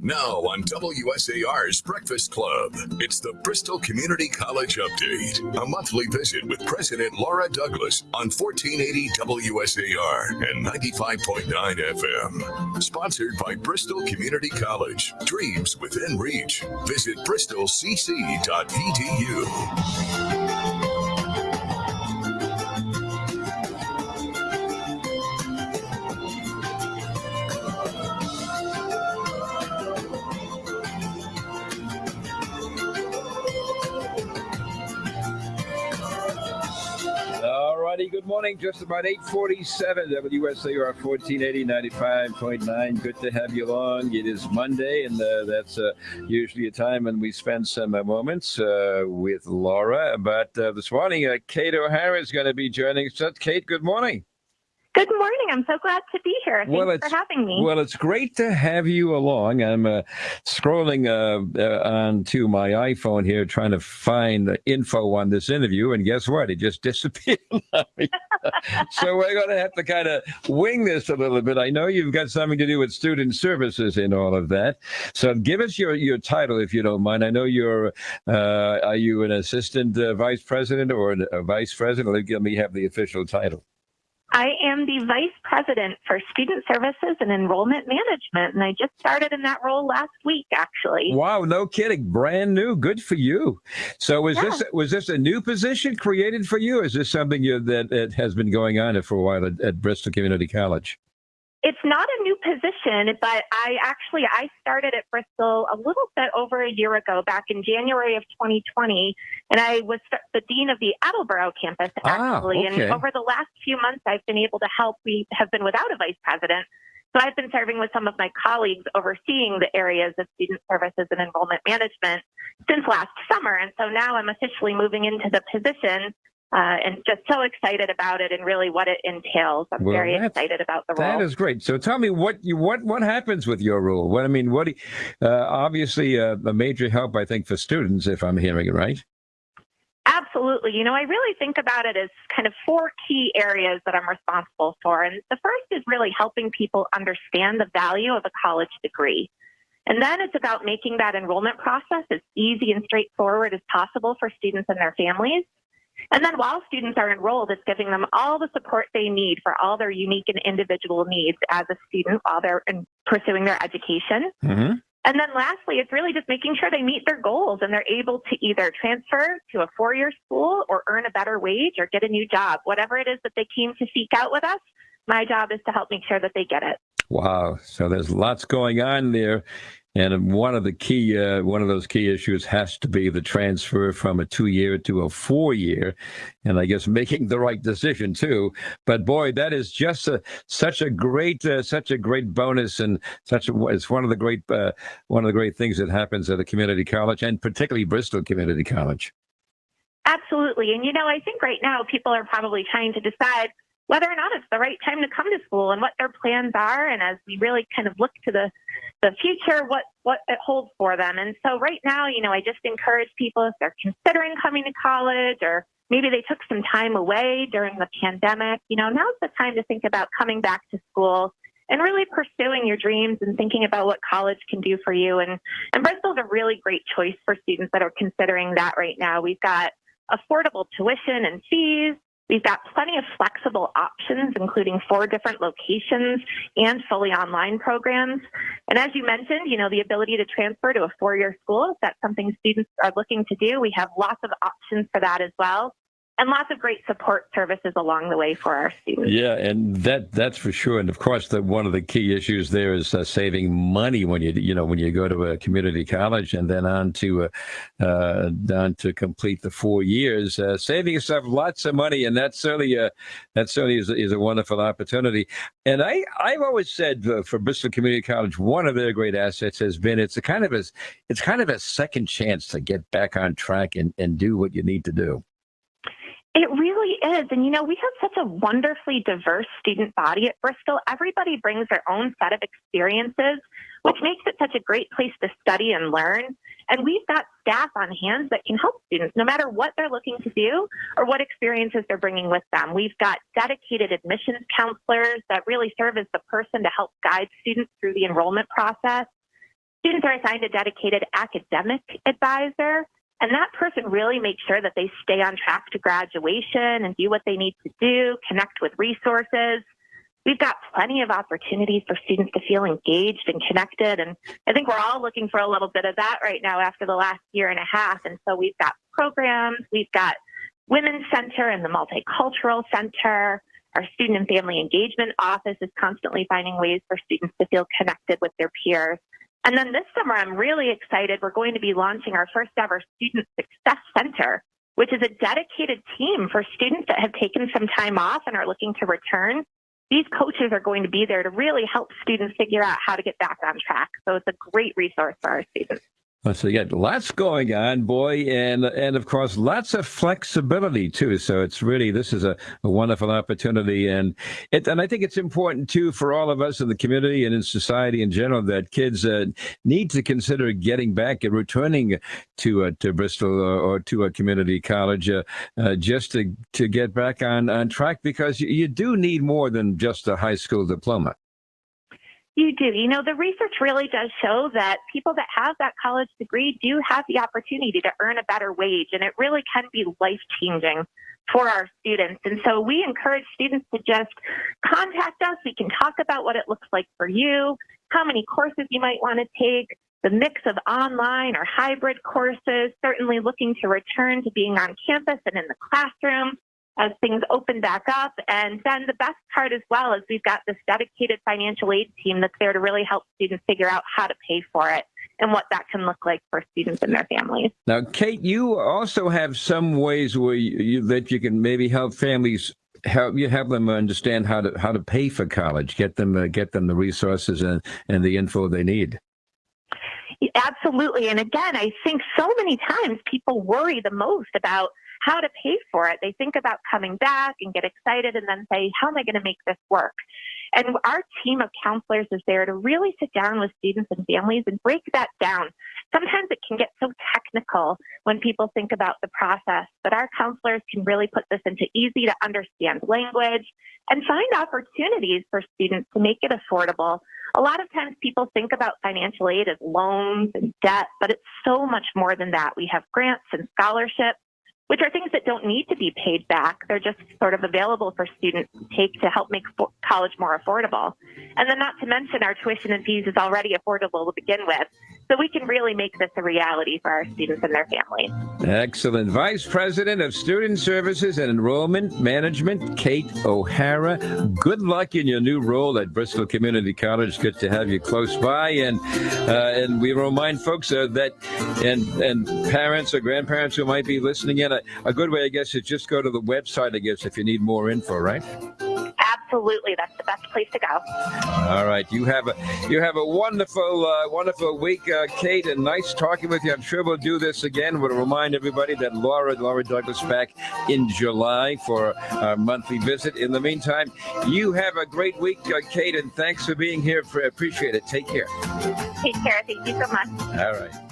Now on WSAR's Breakfast Club, it's the Bristol Community College Update, a monthly visit with President Laura Douglas on 1480 WSAR and 95.9 FM. Sponsored by Bristol Community College. Dreams within reach. Visit bristolcc.edu. everybody. Good morning. Just about 847 WSAR 1480 95.9. Good to have you along. It is Monday, and uh, that's uh, usually a time when we spend some uh, moments uh, with Laura. But uh, this morning, uh, Kate O'Hara is going to be joining us. Kate, good morning. Good morning. I'm so glad to be Thanks well, for having me. Well, it's great to have you along. I'm uh, scrolling uh, uh, onto my iPhone here trying to find the info on this interview, and guess what? It just disappeared. so we're going to have to kind of wing this a little bit. I know you've got something to do with student services and all of that. So give us your, your title, if you don't mind. I know you're, uh, are you an assistant uh, vice president or a vice president? Let me have the official title. I am the Vice President for Student Services and Enrollment Management, and I just started in that role last week, actually. Wow, no kidding, brand new. Good for you. So, was yeah. this was this a new position created for you? is this something you, that, that has been going on for a while at, at Bristol Community College? It's not a new position, but I actually I started at Bristol a little bit over a year ago, back in January of 2020, and I was the dean of the Attleboro campus ah, actually. Ah, okay. And over the last few months, I've been able to help. We have been without a vice president, so I've been serving with some of my colleagues overseeing the areas of student services and enrollment management since last summer. And so now I'm officially moving into the position uh, and just so excited about it and really what it entails. I'm well, very excited about the role. That is great. So tell me what you what what happens with your role. What I mean, what uh, obviously uh, a major help, I think, for students, if I'm hearing it right. Absolutely. You know, I really think about it as kind of four key areas that I'm responsible for. And the first is really helping people understand the value of a college degree. And then it's about making that enrollment process as easy and straightforward as possible for students and their families. And then while students are enrolled, it's giving them all the support they need for all their unique and individual needs as a student while they're pursuing their education. Mm-hmm. And then lastly, it's really just making sure they meet their goals and they're able to either transfer to a four year school or earn a better wage or get a new job. Whatever it is that they came to seek out with us, my job is to help make sure that they get it. Wow. So there's lots going on there. And one of the key, uh, one of those key issues has to be the transfer from a two-year to a four-year, and I guess making the right decision too. But boy, that is just a, such a great, uh, such a great bonus, and such a, it's one of the great, uh, one of the great things that happens at a community college, and particularly Bristol Community College. Absolutely, and you know, I think right now people are probably trying to decide whether or not it's the right time to come to school and what their plans are. And as we really kind of look to the, the future, what, what it holds for them. And so right now, you know, I just encourage people if they're considering coming to college or maybe they took some time away during the pandemic, you know, now's the time to think about coming back to school and really pursuing your dreams and thinking about what college can do for you. And, and Bristol's a really great choice for students that are considering that right now. We've got affordable tuition and fees. We've got plenty of flexible options, including four different locations and fully online programs. And as you mentioned, you know, the ability to transfer to a four-year school, if that's something students are looking to do, we have lots of options for that as well and lots of great support services along the way for our students. Yeah, and that that's for sure. And of course, the, one of the key issues there is uh, saving money when you you know when you go to a community college and then on to uh, uh, on to complete the four years, uh, saving yourself lots of money, and that's certainly a, that certainly is, is a wonderful opportunity. And I I've always said uh, for Bristol Community College, one of their great assets has been it's a kind of a it's kind of a second chance to get back on track and and do what you need to do. It really is. And you know, we have such a wonderfully diverse student body at Bristol. Everybody brings their own set of experiences, which makes it such a great place to study and learn. And we've got staff on hand that can help students no matter what they're looking to do or what experiences they're bringing with them. We've got dedicated admissions counselors that really serve as the person to help guide students through the enrollment process. students are assigned a dedicated academic advisor. And that person really makes sure that they stay on track to graduation and do what they need to do, connect with resources. We've got plenty of opportunities for students to feel engaged and connected. And I think we're all looking for a little bit of that right now after the last year and a half. And so we've got programs, we've got Women's Center and the Multicultural Center. Our student and family engagement office is constantly finding ways for students to feel connected with their peers. And then this summer, I'm really excited. We're going to be launching our first ever Student Success Center, which is a dedicated team for students that have taken some time off and are looking to return. These coaches are going to be there to really help students figure out how to get back on track. So it's a great resource for our students. So got lots going on, boy, and and of course lots of flexibility too. So it's really this is a, a wonderful opportunity, and it, and I think it's important too for all of us in the community and in society in general that kids uh, need to consider getting back and returning to uh, to Bristol or, or, to a community college uh, uh, just to to get back on on track because you, you do need more than just a high school diploma. You do. You know, the research really does show that people that have that college degree do have the opportunity to earn a better wage, and it really can be life changing for our students. And so we encourage students to just contact us. We can talk about what it looks like for you, how many courses you might want to take, the mix of online or hybrid courses, certainly looking to return to being on campus and in the classroom as things open back up. And then the best part as well is we've got this dedicated financial aid team that's there to really help students figure out how to pay for it and what that can look like for students and their families. Now, Kate, you also have some ways where you, that you can maybe help families help you have them understand how to how to pay for college, get them uh, get them the resources and and the info they need. Absolutely. And again, I think so many times people worry the most about how to pay for it. They think about coming back and get excited and then say, how am I going to make this work? And our team of counselors is there to really sit down with students and families and break that down. Sometimes it can get so technical when people think about the process, but our counselors can really put this into easy to understand language and find opportunities for students to make it affordable. A lot of times people think about financial aid as loans and debt, but it's so much more than that. We have grants and scholarships which are things that don't need to be paid back. They're just sort of available for students to take to help make college more affordable. And then not to mention our tuition and fees is already affordable to begin with. So we can really make this a reality for our students and their families. Excellent. Vice President of Student Services and Enrollment Management, Kate O'Hara. Good luck in your new role at Bristol Community College. Good to have you close by. And uh, and we remind folks uh, that and and parents or grandparents who might be listening in, a, a good way, I guess, is just go to the website, I guess, if you need more info, right? Absolutely that's the best place to go. All right you have a you have a wonderful uh, wonderful week uh, kate and nice talking with you. I'm sure we'll do this again. We'll remind everybody that laura laura douglas back in july for our monthly visit. In the meantime you have a great week uh, kate and thanks for being here. For, appreciate it. Take care. Take care. Thank you so much. All right